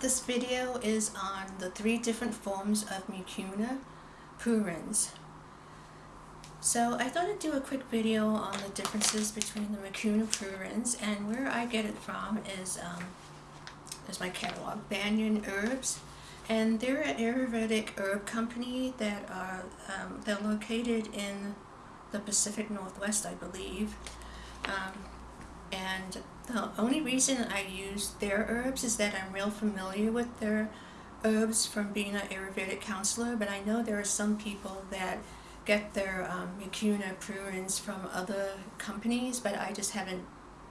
This video is on the three different forms of mucuna pruriens. So I thought I'd do a quick video on the differences between the mucuna pruriens and where I get it from is, um, is my catalog, Banyan Herbs. And they're an Ayurvedic herb company that are um, they're located in the Pacific Northwest, I believe. Um, and the only reason I use their herbs is that I'm real familiar with their herbs from being an Ayurvedic counselor, but I know there are some people that get their um, mucuna pruriens from other companies, but I just haven't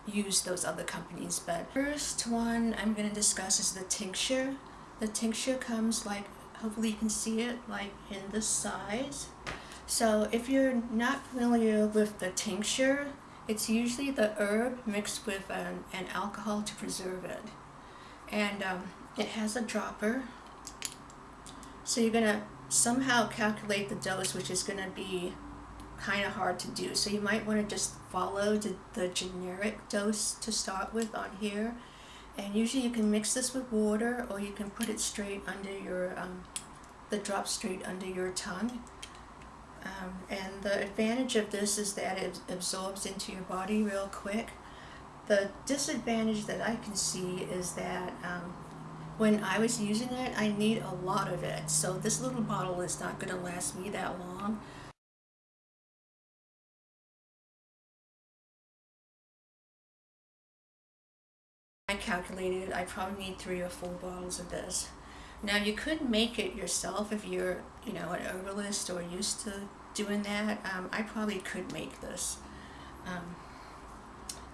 used those other companies. But first one I'm going to discuss is the tincture. The tincture comes like, hopefully you can see it, like in this size. So if you're not familiar with the tincture, it's usually the herb mixed with an, an alcohol to preserve it. And um, it has a dropper. So you're going to somehow calculate the dose, which is going to be kind of hard to do. So you might want to just follow the, the generic dose to start with on here. And usually you can mix this with water or you can put it straight under your, um, the drop straight under your tongue. Um, and the advantage of this is that it absorbs into your body real quick. The disadvantage that I can see is that um, when I was using it, I need a lot of it. So this little bottle is not going to last me that long. I calculated I probably need three or four bottles of this. Now you could make it yourself if you're, you know, an herbalist or used to doing that. Um, I probably could make this. Um,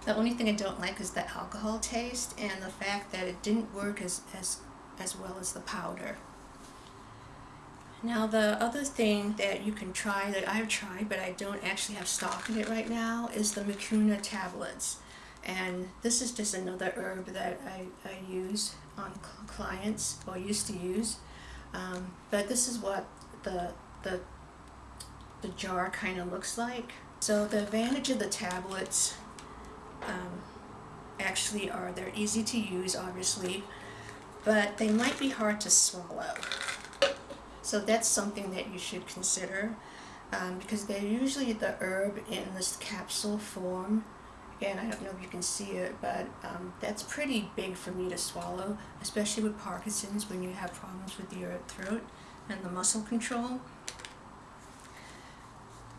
the only thing I don't like is the alcohol taste and the fact that it didn't work as, as, as well as the powder. Now the other thing that you can try that I've tried but I don't actually have stock in it right now is the mucuna tablets. And this is just another herb that I, I use on clients or used to use. Um, but this is what the, the, the jar kind of looks like. So the advantage of the tablets um, actually are they're easy to use obviously, but they might be hard to swallow. So that's something that you should consider um, because they're usually the herb in this capsule form and I don't know if you can see it, but um, that's pretty big for me to swallow, especially with Parkinson's when you have problems with your throat and the muscle control.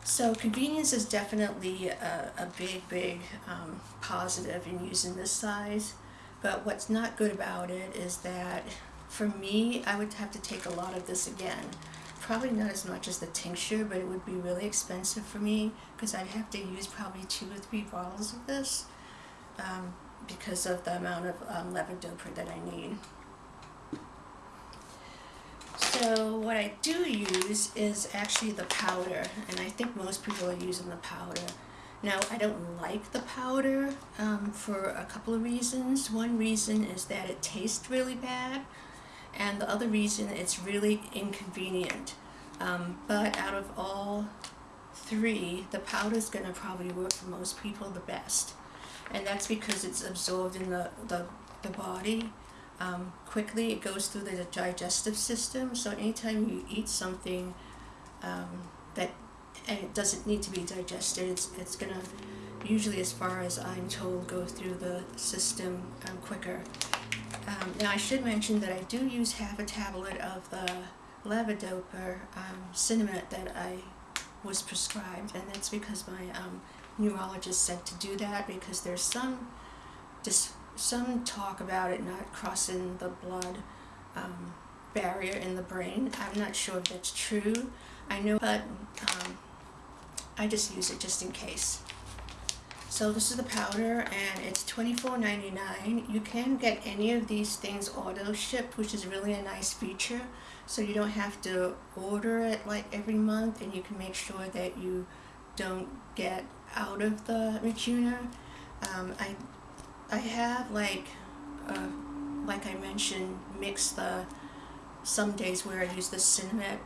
So convenience is definitely a, a big, big um, positive in using this size, but what's not good about it is that for me, I would have to take a lot of this again probably not as much as the tincture, but it would be really expensive for me because I'd have to use probably two or three bottles of this um, because of the amount of um, levodopa that I need. So what I do use is actually the powder, and I think most people are using the powder. Now, I don't like the powder um, for a couple of reasons. One reason is that it tastes really bad and the other reason it's really inconvenient. Um, but out of all three, the powder is going to probably work for most people the best. And that's because it's absorbed in the, the, the body um, quickly. It goes through the digestive system. So anytime you eat something um, that and it doesn't need to be digested, it's, it's going to, usually as far as I'm told, go through the system um, quicker. Um, now I should mention that I do use half a tablet of the levodopa um, Sinemet that I was prescribed and that's because my um, neurologist said to do that because there's some just some talk about it not crossing the blood um, barrier in the brain. I'm not sure if that's true. I know, but um, I just use it just in case. So this is the powder and it's $24.99. You can get any of these things auto shipped, which is really a nice feature. So you don't have to order it like every month and you can make sure that you don't get out of the mucuna. Um, I, I have like, uh, like I mentioned, mixed the, some days where I use the Sinemet,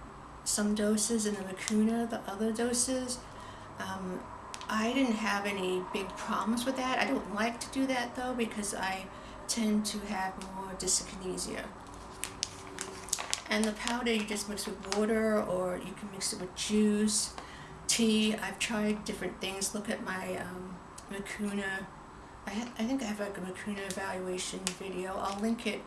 some doses and the mucuna, the other doses. Um, I didn't have any big problems with that. I don't like to do that though because I tend to have more dyskinesia. And the powder you just mix with water or you can mix it with juice, tea. I've tried different things. Look at my um. I, I think I have like a mucuna evaluation video. I'll link it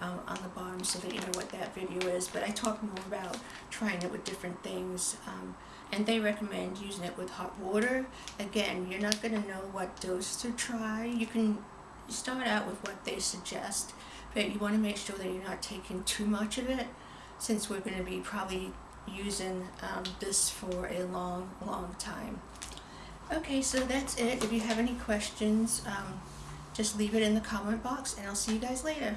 um, on the bottom so that you know what that video is. But I talk more about trying it with different things. Um, and they recommend using it with hot water. Again, you're not going to know what dose to try. You can start out with what they suggest, but you want to make sure that you're not taking too much of it since we're going to be probably using um, this for a long, long time. Okay, so that's it. If you have any questions, um, just leave it in the comment box and I'll see you guys later.